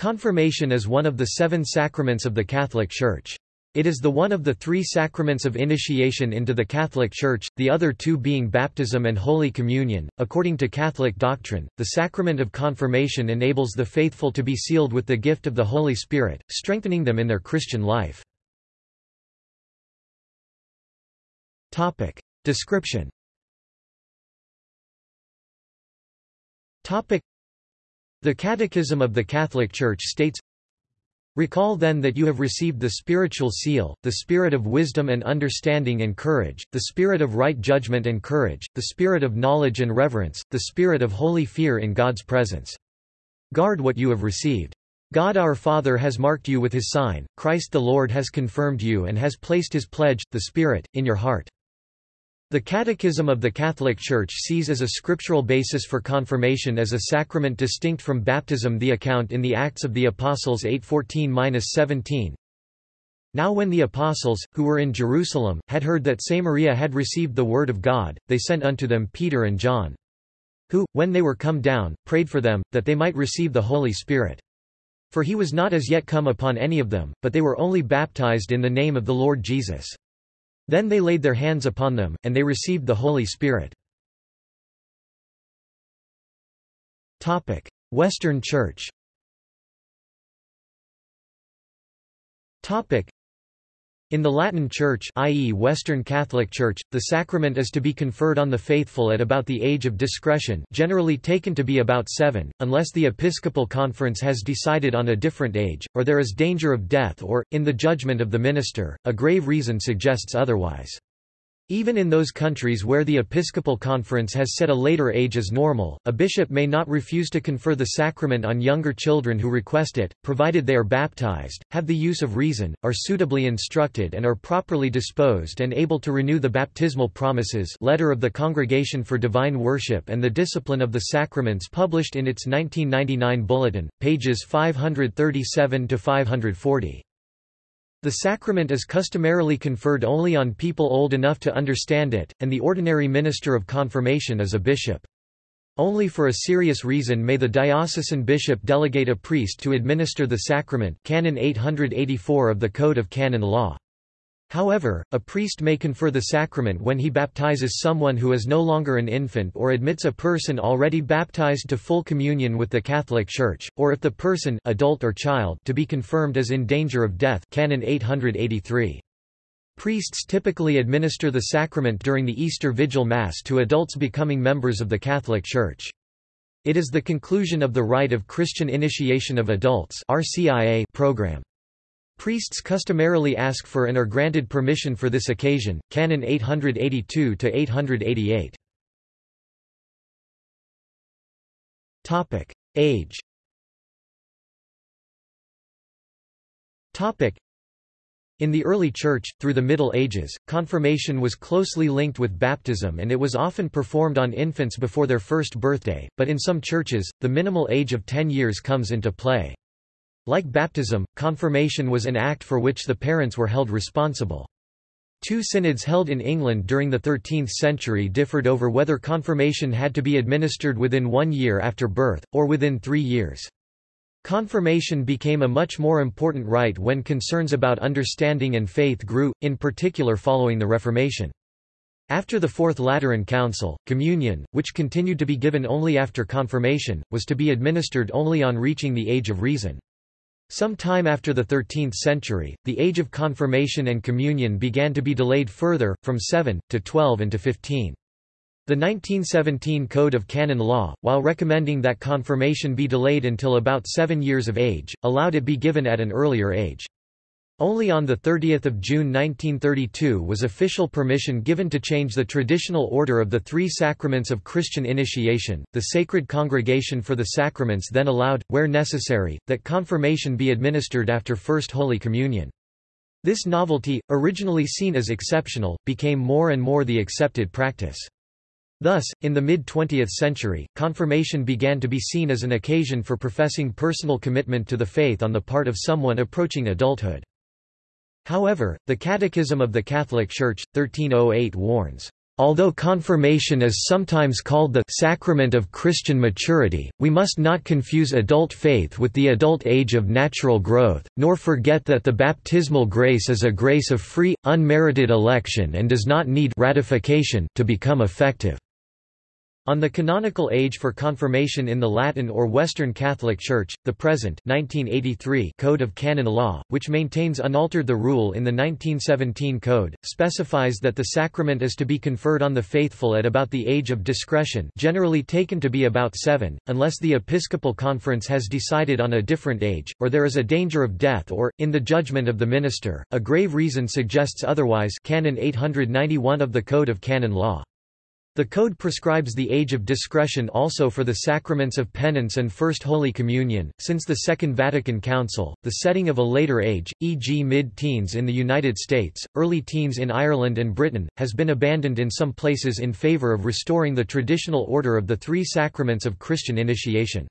Confirmation is one of the seven sacraments of the Catholic Church. It is the one of the three sacraments of initiation into the Catholic Church, the other two being baptism and Holy Communion. According to Catholic doctrine, the sacrament of confirmation enables the faithful to be sealed with the gift of the Holy Spirit, strengthening them in their Christian life. Topic. Description Topic. The Catechism of the Catholic Church states, Recall then that you have received the spiritual seal, the spirit of wisdom and understanding and courage, the spirit of right judgment and courage, the spirit of knowledge and reverence, the spirit of holy fear in God's presence. Guard what you have received. God our Father has marked you with his sign, Christ the Lord has confirmed you and has placed his pledge, the Spirit, in your heart. The Catechism of the Catholic Church sees as a scriptural basis for confirmation as a sacrament distinct from baptism the account in the Acts of the Apostles 8:14-17. Now when the apostles, who were in Jerusalem, had heard that Samaria had received the word of God, they sent unto them Peter and John. Who, when they were come down, prayed for them, that they might receive the Holy Spirit. For he was not as yet come upon any of them, but they were only baptized in the name of the Lord Jesus. Then they laid their hands upon them, and they received the Holy Spirit. Western Church in the Latin Church i.e. Western Catholic Church, the sacrament is to be conferred on the faithful at about the age of discretion generally taken to be about seven, unless the Episcopal Conference has decided on a different age, or there is danger of death or, in the judgment of the minister, a grave reason suggests otherwise. Even in those countries where the Episcopal Conference has set a later age as normal, a bishop may not refuse to confer the sacrament on younger children who request it, provided they are baptized, have the use of reason, are suitably instructed and are properly disposed and able to renew the baptismal promises Letter of the Congregation for Divine Worship and the Discipline of the Sacraments published in its 1999 bulletin, pages 537–540. The sacrament is customarily conferred only on people old enough to understand it, and the ordinary minister of confirmation is a bishop. Only for a serious reason may the diocesan bishop delegate a priest to administer the sacrament Canon 884 of the Code of Canon Law. However, a priest may confer the sacrament when he baptizes someone who is no longer an infant or admits a person already baptized to full communion with the Catholic Church, or if the person adult or child to be confirmed is in danger of death Canon 883. Priests typically administer the sacrament during the Easter Vigil Mass to adults becoming members of the Catholic Church. It is the conclusion of the Rite of Christian Initiation of Adults program. Priests customarily ask for and are granted permission for this occasion, Canon 882-888. Age in the early Church, through the Middle Ages, confirmation was closely linked with baptism and it was often performed on infants before their first birthday, but in some churches, the minimal age of 10 years comes into play. Like baptism, confirmation was an act for which the parents were held responsible. Two synods held in England during the 13th century differed over whether confirmation had to be administered within one year after birth, or within three years. Confirmation became a much more important rite when concerns about understanding and faith grew, in particular following the Reformation. After the Fourth Lateran Council, communion, which continued to be given only after confirmation, was to be administered only on reaching the age of reason. Some time after the 13th century, the age of confirmation and communion began to be delayed further, from 7, to 12 and to 15. The 1917 Code of Canon Law, while recommending that confirmation be delayed until about seven years of age, allowed it be given at an earlier age. Only on 30 June 1932 was official permission given to change the traditional order of the three sacraments of Christian initiation. The Sacred Congregation for the Sacraments then allowed, where necessary, that confirmation be administered after First Holy Communion. This novelty, originally seen as exceptional, became more and more the accepted practice. Thus, in the mid-20th century, confirmation began to be seen as an occasion for professing personal commitment to the faith on the part of someone approaching adulthood. However, the Catechism of the Catholic Church, 1308 warns, Although confirmation is sometimes called the sacrament of Christian maturity, we must not confuse adult faith with the adult age of natural growth, nor forget that the baptismal grace is a grace of free, unmerited election and does not need ratification to become effective. On the canonical age for confirmation in the Latin or Western Catholic Church, the present 1983 Code of Canon Law, which maintains unaltered the rule in the 1917 Code, specifies that the sacrament is to be conferred on the faithful at about the age of discretion generally taken to be about seven, unless the Episcopal Conference has decided on a different age, or there is a danger of death or, in the judgment of the minister, a grave reason suggests otherwise Canon 891 of the Code of Canon Law. The Code prescribes the age of discretion also for the sacraments of penance and First Holy Communion. Since the Second Vatican Council, the setting of a later age, e.g., mid teens in the United States, early teens in Ireland and Britain, has been abandoned in some places in favor of restoring the traditional order of the three sacraments of Christian initiation.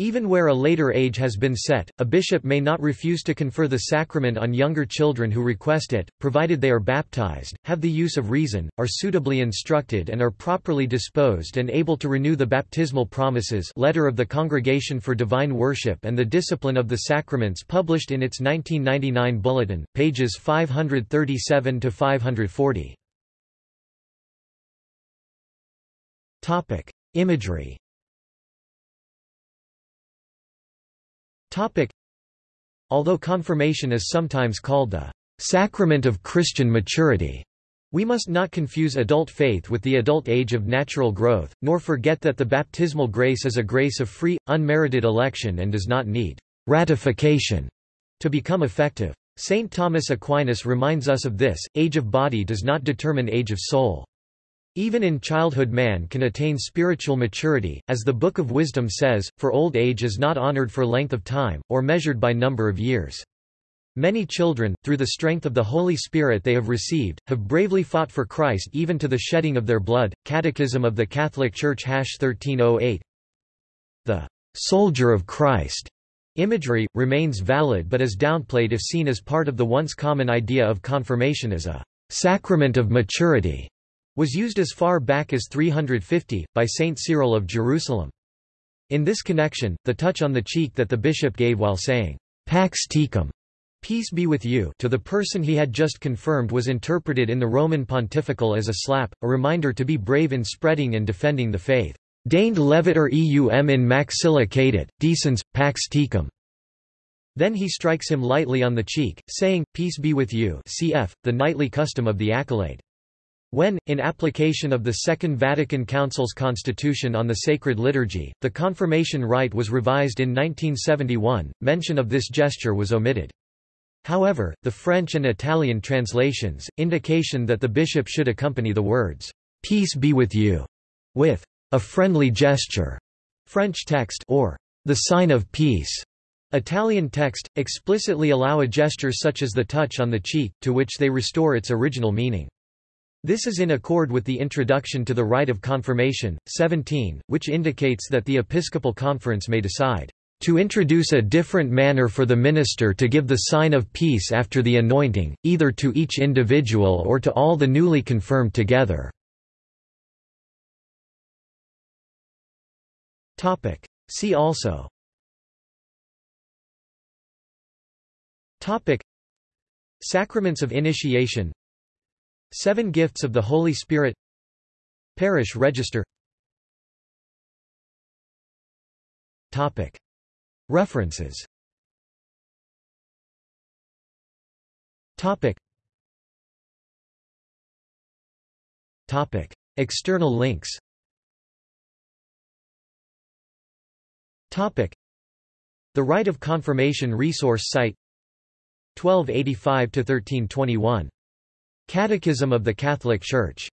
Even where a later age has been set, a bishop may not refuse to confer the sacrament on younger children who request it, provided they are baptized, have the use of reason, are suitably instructed and are properly disposed and able to renew the baptismal promises letter of the Congregation for Divine Worship and the Discipline of the Sacraments published in its 1999 bulletin, pages 537–540. Imagery Although confirmation is sometimes called the sacrament of Christian maturity, we must not confuse adult faith with the adult age of natural growth, nor forget that the baptismal grace is a grace of free, unmerited election and does not need ratification to become effective. St. Thomas Aquinas reminds us of this, age of body does not determine age of soul. Even in childhood man can attain spiritual maturity, as the Book of Wisdom says, for old age is not honored for length of time, or measured by number of years. Many children, through the strength of the Holy Spirit they have received, have bravely fought for Christ even to the shedding of their blood. Catechism of the Catholic Church 1308 The soldier of Christ imagery, remains valid but is downplayed if seen as part of the once common idea of confirmation as a sacrament of maturity was used as far back as 350, by Saint Cyril of Jerusalem. In this connection, the touch on the cheek that the bishop gave while saying, Pax tecum, peace be with you, to the person he had just confirmed was interpreted in the Roman pontifical as a slap, a reminder to be brave in spreading and defending the faith. Deigned leviter eum in maxilla cadet, decens, pax tecum. Then he strikes him lightly on the cheek, saying, Peace be with you cf. the knightly custom of the accolade. When, in application of the Second Vatican Council's Constitution on the Sacred Liturgy, the confirmation rite was revised in 1971, mention of this gesture was omitted. However, the French and Italian translations, indication that the bishop should accompany the words, "'Peace be with you' with a friendly gesture, French text or the sign of peace. Italian text, explicitly allow a gesture such as the touch on the cheek, to which they restore its original meaning. This is in accord with the introduction to the rite of confirmation, 17, which indicates that the Episcopal Conference may decide to introduce a different manner for the minister to give the sign of peace after the anointing, either to each individual or to all the newly confirmed together. See also. Sacraments of initiation Seven Gifts of the Holy Spirit. Parish Register. References. External links. The Rite of Confirmation resource site. 1285–1321 Catechism of the Catholic Church